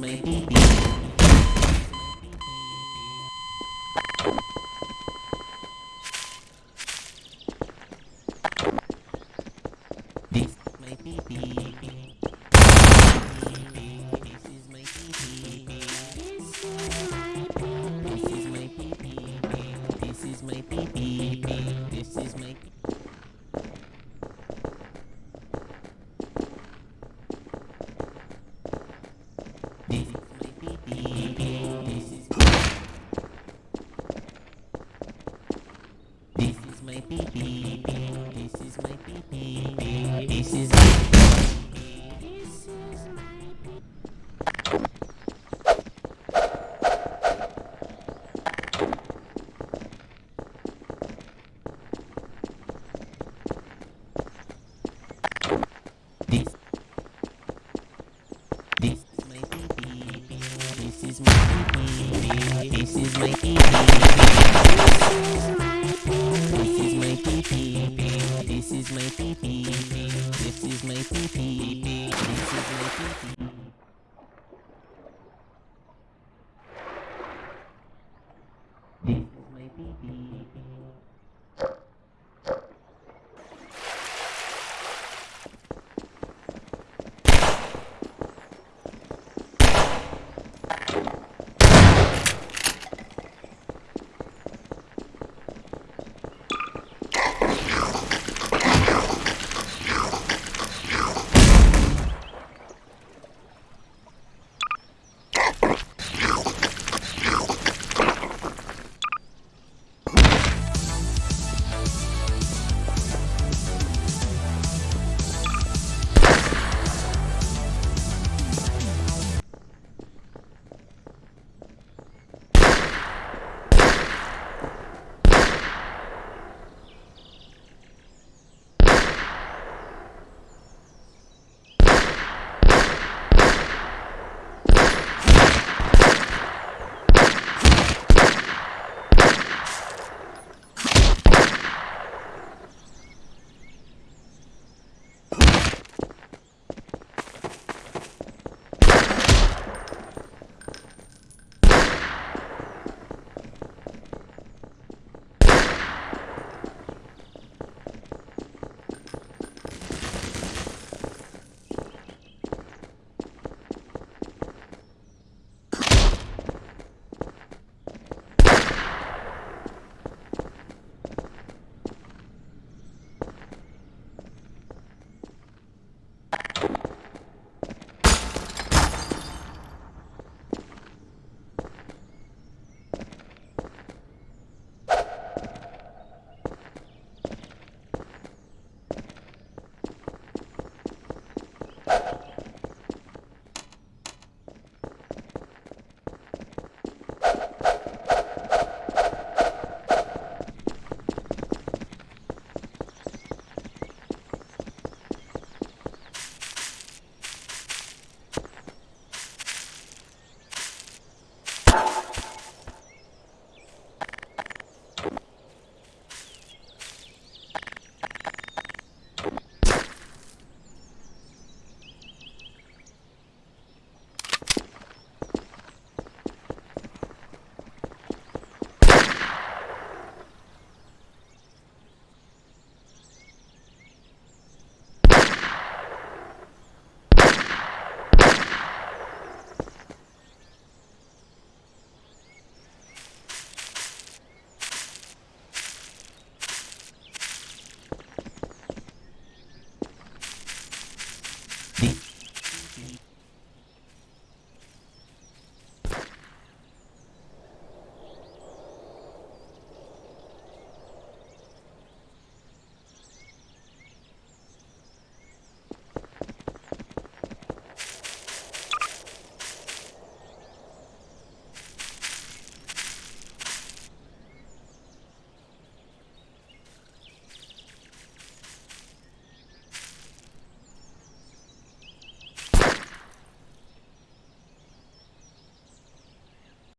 my pee pee. This is my pee pee. This is my This This is my pee pee. This is my pee pee. This is my pee pee. This is my pee pee. This is my pee pee. This is my pee pee. This is my pee pee. This is my pee pee.